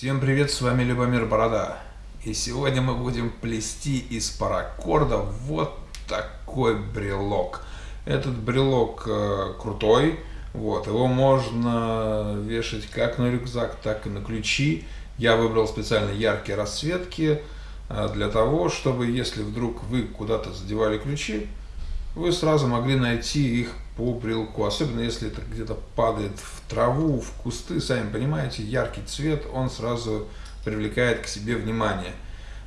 Всем привет, с вами Любомир Борода. И сегодня мы будем плести из паракорда вот такой брелок. Этот брелок э, крутой, вот, его можно вешать как на рюкзак, так и на ключи. Я выбрал специально яркие расцветки э, для того, чтобы если вдруг вы куда-то задевали ключи, вы сразу могли найти их по брелку, особенно если это где-то падает в траву, в кусты, сами понимаете, яркий цвет, он сразу привлекает к себе внимание.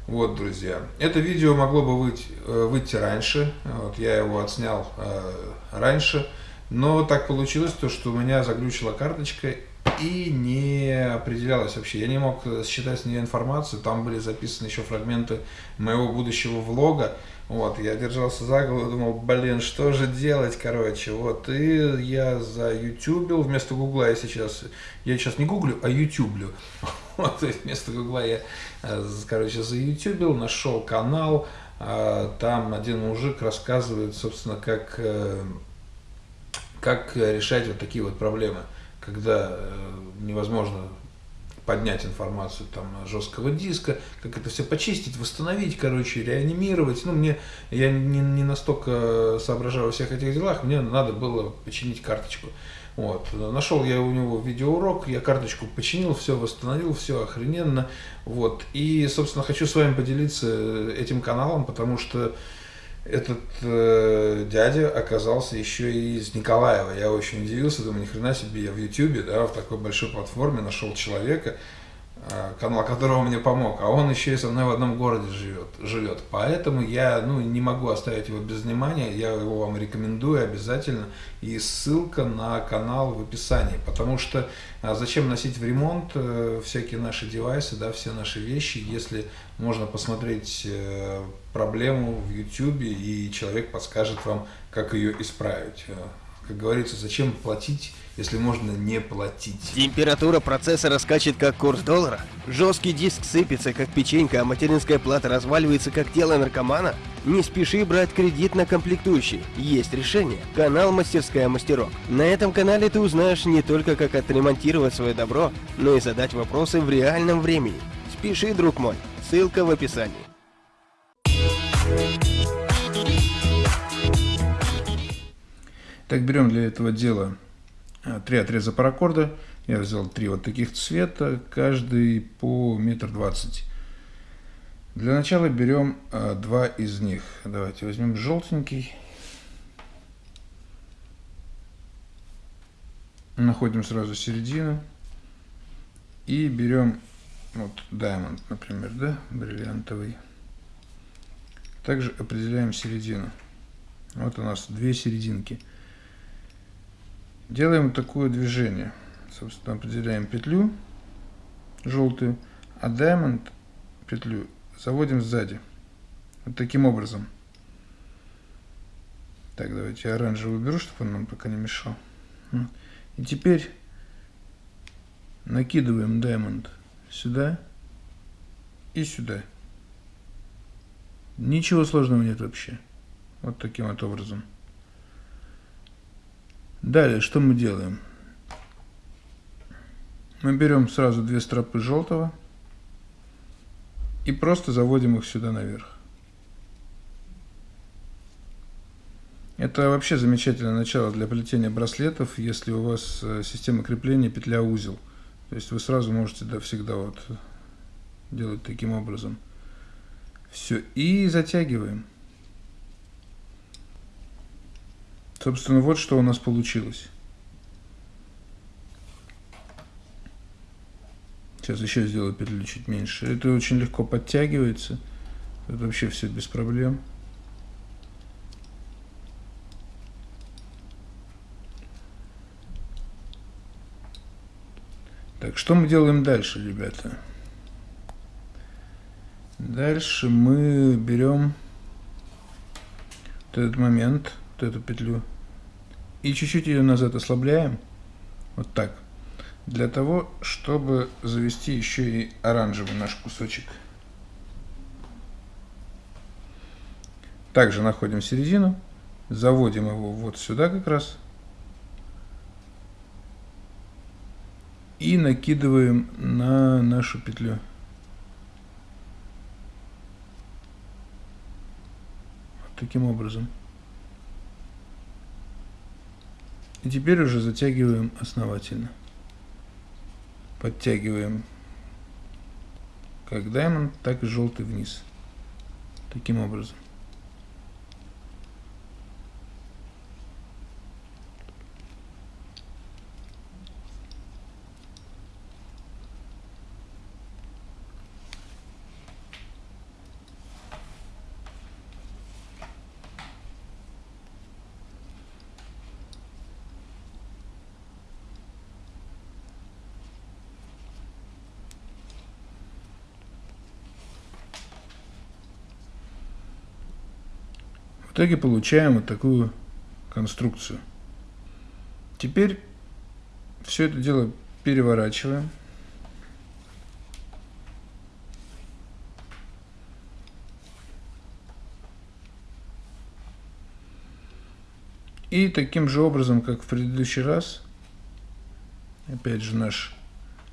Вот, друзья, это видео могло бы выйти, э, выйти раньше, вот, я его отснял э, раньше, но так получилось, то, что у меня заглючила карточка и не определялась вообще. Я не мог считать с нее информацию, там были записаны еще фрагменты моего будущего влога, вот, я держался за голову, думал, блин, что же делать, короче, вот, и я за ютубил вместо гугла я сейчас, я сейчас не гуглю, а ютюблю, вот, то есть вместо гугла я, э, короче, за ютубил, нашел канал, а, там один мужик рассказывает, собственно, как, э, как решать вот такие вот проблемы, когда э, невозможно поднять информацию там жесткого диска, как это все почистить, восстановить, короче, реанимировать. Ну, мне, я не, не настолько соображаю во всех этих делах, мне надо было починить карточку. Вот. Нашел я у него видеоурок, я карточку починил, все восстановил, все охрененно. Вот. И, собственно, хочу с вами поделиться этим каналом, потому что этот э, дядя оказался еще и из Николаева. Я очень удивился, думаю, ни хрена себе, я в Ютубе, да, в такой большой платформе нашел человека, канал которого мне помог, а он еще и со мной в одном городе живет. живет. Поэтому я ну, не могу оставить его без внимания, я его вам рекомендую обязательно. И ссылка на канал в описании, потому что а зачем носить в ремонт э, всякие наши девайсы, да, все наши вещи, если можно посмотреть э, проблему в YouTube, и человек подскажет вам, как ее исправить. Как говорится, зачем платить, если можно не платить? Температура процессора скачет, как курс доллара? Жесткий диск сыпется, как печенька, а материнская плата разваливается, как тело наркомана? Не спеши брать кредит на комплектующие. Есть решение. Канал «Мастерская мастерок». На этом канале ты узнаешь не только, как отремонтировать свое добро, но и задать вопросы в реальном времени. Спеши, друг мой. Ссылка в описании. Так, берем для этого дела а, три отреза паракорда. Я взял три вот таких цвета, каждый по метр двадцать. Для начала берем а, два из них. Давайте возьмем желтенький. Находим сразу середину. И берем вот diamond, например, да, бриллиантовый. Также определяем середину. Вот у нас две серединки. Делаем такое движение. Собственно, определяем петлю желтую, а diamond петлю заводим сзади. Вот таким образом. Так, давайте я оранжевый уберу, чтобы он нам пока не мешал. И теперь накидываем diamond сюда и сюда. Ничего сложного нет вообще. Вот таким вот образом. Далее, что мы делаем? Мы берем сразу две стропы желтого и просто заводим их сюда наверх. Это вообще замечательное начало для плетения браслетов, если у вас э, система крепления петля-узел. То есть вы сразу можете да, всегда вот делать таким образом. Все, и затягиваем. Собственно, вот что у нас получилось. Сейчас еще сделаю петлю чуть меньше. Это очень легко подтягивается. Это вообще все без проблем. Так, что мы делаем дальше, ребята? Дальше мы берем вот этот момент, вот эту петлю, и чуть-чуть ее назад ослабляем, вот так, для того, чтобы завести еще и оранжевый наш кусочек. Также находим середину, заводим его вот сюда как раз, и накидываем на нашу петлю. Вот таким образом. И теперь уже затягиваем основательно. Подтягиваем как diamond, так и желтый вниз. Таким образом. В итоге получаем вот такую конструкцию. Теперь все это дело переворачиваем. И таким же образом, как в предыдущий раз, опять же наш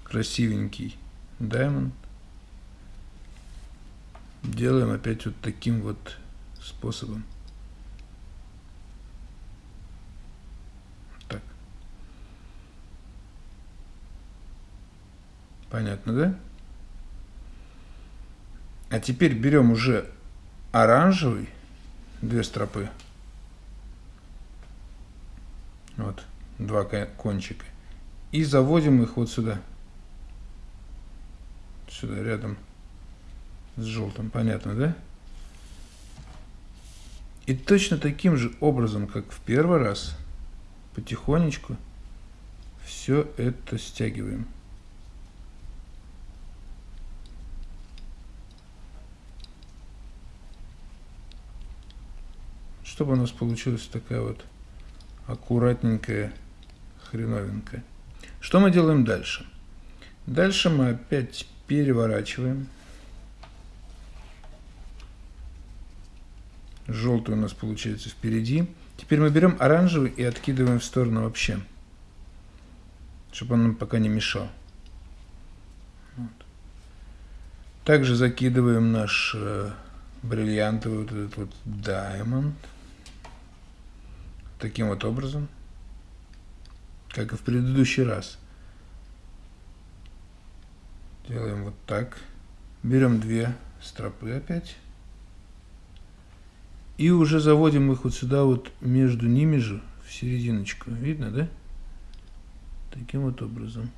красивенький diamond, делаем опять вот таким вот способом. Понятно, да? А теперь берем уже оранжевый, две стропы. Вот, два кончика. И заводим их вот сюда. Сюда, рядом с желтым. Понятно, да? И точно таким же образом, как в первый раз, потихонечку все это стягиваем. Чтобы у нас получилась такая вот аккуратненькая хреновинка. Что мы делаем дальше? Дальше мы опять переворачиваем. Желтый у нас получается впереди. Теперь мы берем оранжевый и откидываем в сторону вообще, чтобы он нам пока не мешал. Вот. Также закидываем наш э, бриллиантовый вот этот вот diamond таким вот образом, как и в предыдущий раз. Делаем вот так. Берем две стропы опять. И уже заводим их вот сюда вот между ними же, в серединочку. Видно, да? Таким вот образом.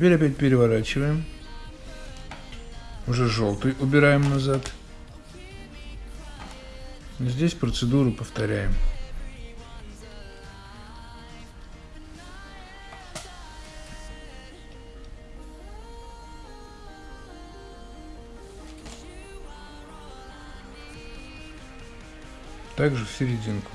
Теперь опять переворачиваем. Уже желтый убираем назад. Здесь процедуру повторяем. Также в серединку.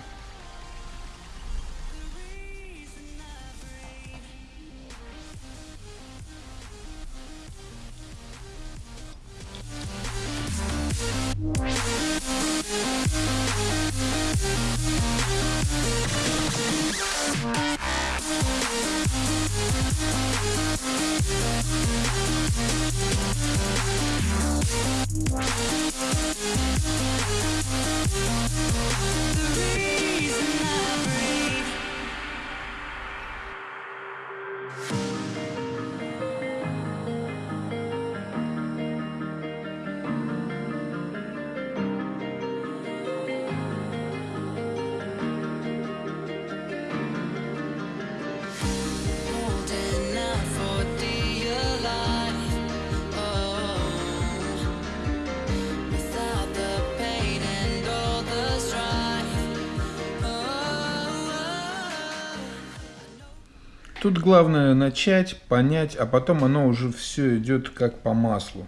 Тут главное начать, понять, а потом оно уже все идет как по маслу.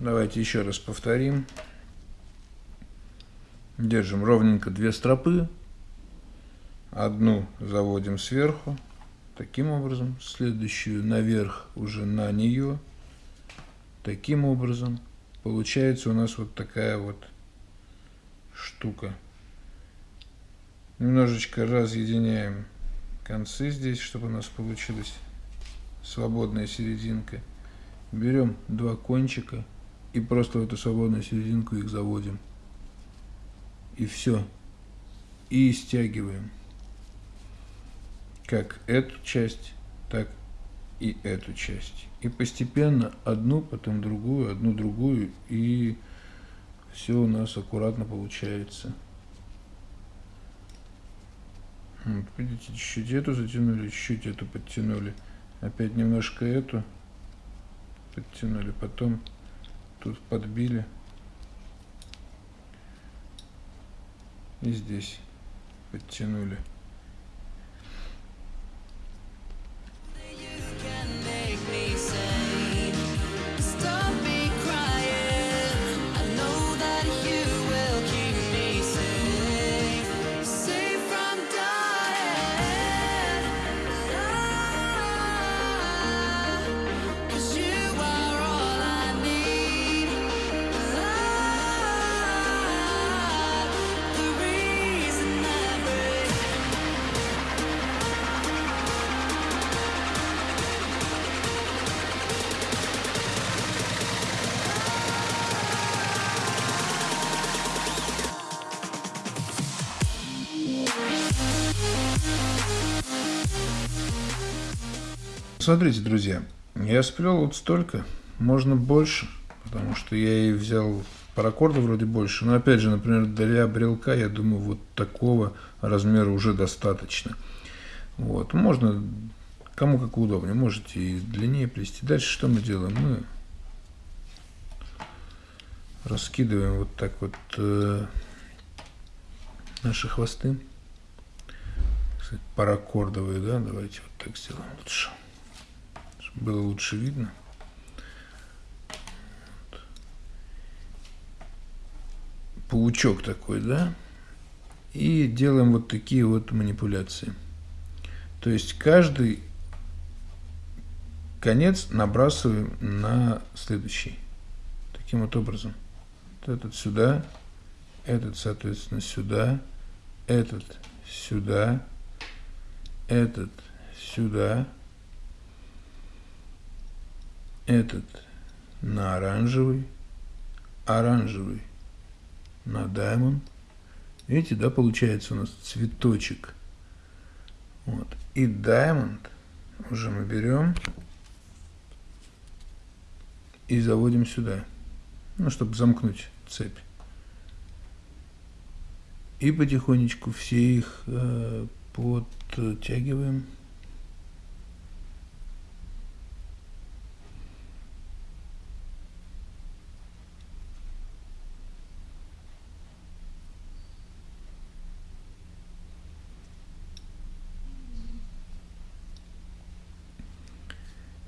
Давайте еще раз повторим. Держим ровненько две стропы. Одну заводим сверху. Таким образом. Следующую наверх уже на нее. Таким образом. Получается у нас вот такая вот штука. Немножечко разъединяем концы здесь, чтобы у нас получилась свободная серединка. Берем два кончика и просто в эту свободную серединку их заводим. И все. И стягиваем. Как эту часть, так и эту часть. И постепенно одну, потом другую, одну другую, и все у нас аккуратно получается. Вот, видите, чуть-чуть эту затянули, чуть-чуть эту подтянули. Опять немножко эту подтянули, потом тут подбили. И здесь подтянули. Смотрите, друзья, я сплел вот столько, можно больше, потому что я и взял паракорда вроде больше. Но опять же, например, для брелка, я думаю, вот такого размера уже достаточно. Вот, можно, кому как удобнее, можете и длиннее плести. Дальше что мы делаем? Мы раскидываем вот так вот э, наши хвосты. Кстати, паракордовые, да, давайте вот так сделаем лучше было лучше видно. Паучок такой, да? И делаем вот такие вот манипуляции. То есть каждый конец набрасываем на следующий. Таким вот образом. Вот этот сюда, этот, соответственно, сюда, этот сюда, этот сюда, этот на оранжевый, оранжевый на даймонд. Видите, да, получается у нас цветочек. Вот. И даймонд уже мы берем и заводим сюда, ну, чтобы замкнуть цепь. И потихонечку все их э, подтягиваем.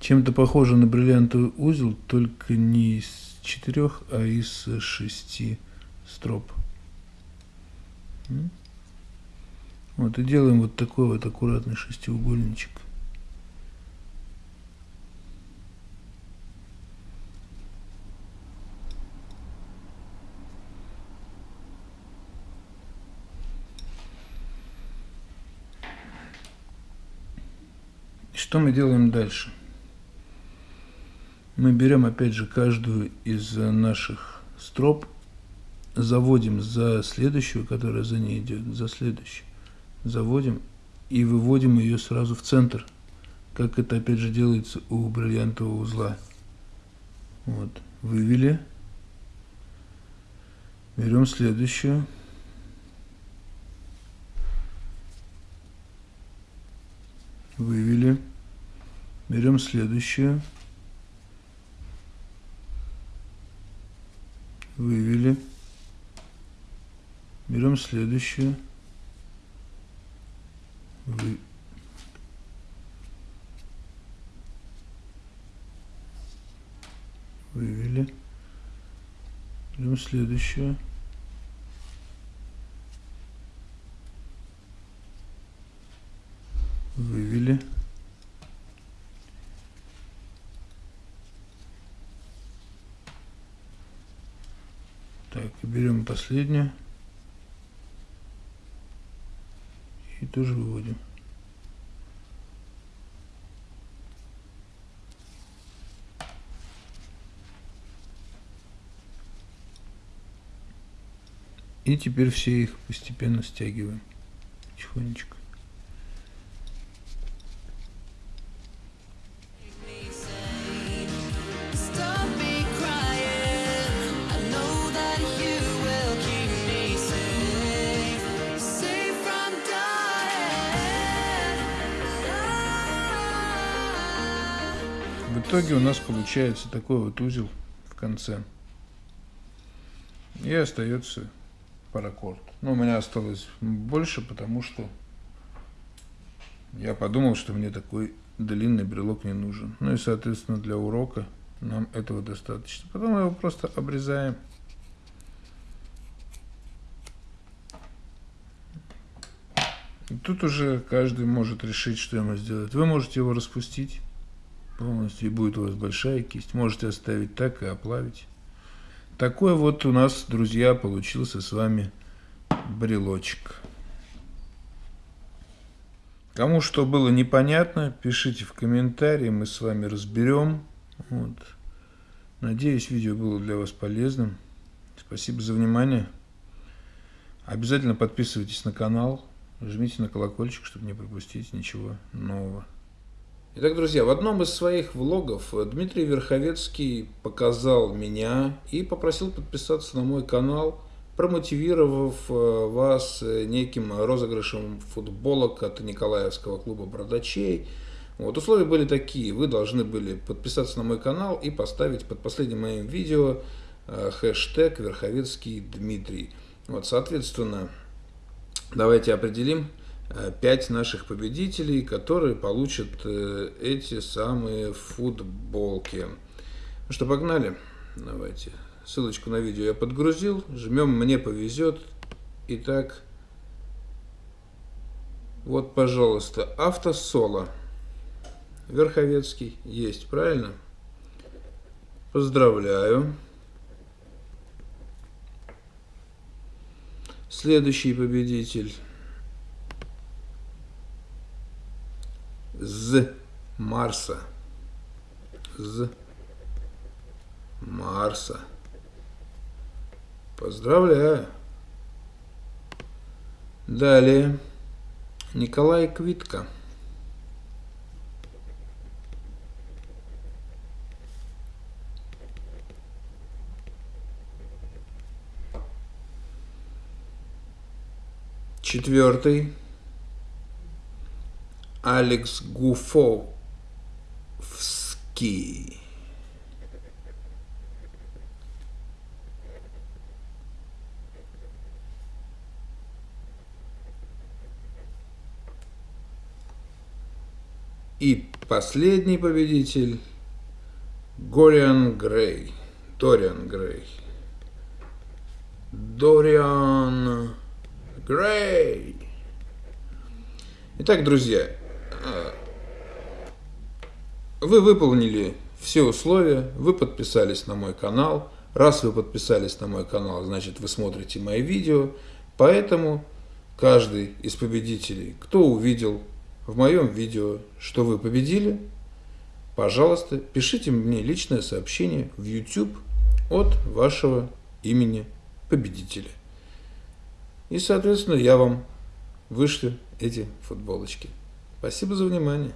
Чем-то похоже на бриллиантовый узел, только не из четырех, а из шести строп. Вот и делаем вот такой вот аккуратный шестиугольничек. Что мы делаем дальше? Мы берем опять же каждую из наших строп, заводим за следующую, которая за ней идет, за следующую, заводим и выводим ее сразу в центр, как это опять же делается у бриллиантового узла. Вот, вывели, берем следующую, вывели, берем следующую, вывели. Берем следующее. Вы... Вывели. Берем следующее. Вывели. И берем последнюю. И тоже выводим. И теперь все их постепенно стягиваем. Тихонечко. Итоге у нас получается такой вот узел в конце. И остается паракорд. Но у меня осталось больше, потому что я подумал, что мне такой длинный брелок не нужен. Ну и, соответственно, для урока нам этого достаточно. Потом мы его просто обрезаем. И тут уже каждый может решить, что ему сделать. Вы можете его распустить полностью, и будет у вас большая кисть. Можете оставить так и оплавить. Такой вот у нас, друзья, получился с вами брелочек. Кому что было непонятно, пишите в комментарии, мы с вами разберем. Вот. Надеюсь, видео было для вас полезным. Спасибо за внимание. Обязательно подписывайтесь на канал, жмите на колокольчик, чтобы не пропустить ничего нового. Итак, друзья, в одном из своих влогов Дмитрий Верховецкий показал меня и попросил подписаться на мой канал, промотивировав э, вас неким розыгрышем футболок от Николаевского клуба «Бродачей». Вот, условия были такие. Вы должны были подписаться на мой канал и поставить под последним моим видео э, хэштег Верховецкий Дмитрий. Вот, соответственно, давайте определим, 5 наших победителей, которые получат э, эти самые футболки. Ну что, погнали? Давайте. Ссылочку на видео я подгрузил. Жмем «Мне повезет». Итак, вот, пожалуйста, автосоло. Верховецкий есть, правильно? Поздравляю. Следующий победитель. З Марса. З Марса. Поздравляю. Далее. Николай Квитко. Четвертый. Алекс Гуфовский. И последний победитель Гориан Грей. Дориан Грей. Дориан Грей. Итак, друзья, вы выполнили все условия, вы подписались на мой канал. Раз вы подписались на мой канал, значит вы смотрите мои видео. Поэтому каждый из победителей, кто увидел в моем видео, что вы победили, пожалуйста, пишите мне личное сообщение в YouTube от вашего имени победителя. И, соответственно, я вам вышлю эти футболочки. Спасибо за внимание.